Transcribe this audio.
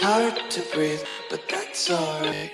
It's hard to breathe, but that's alright.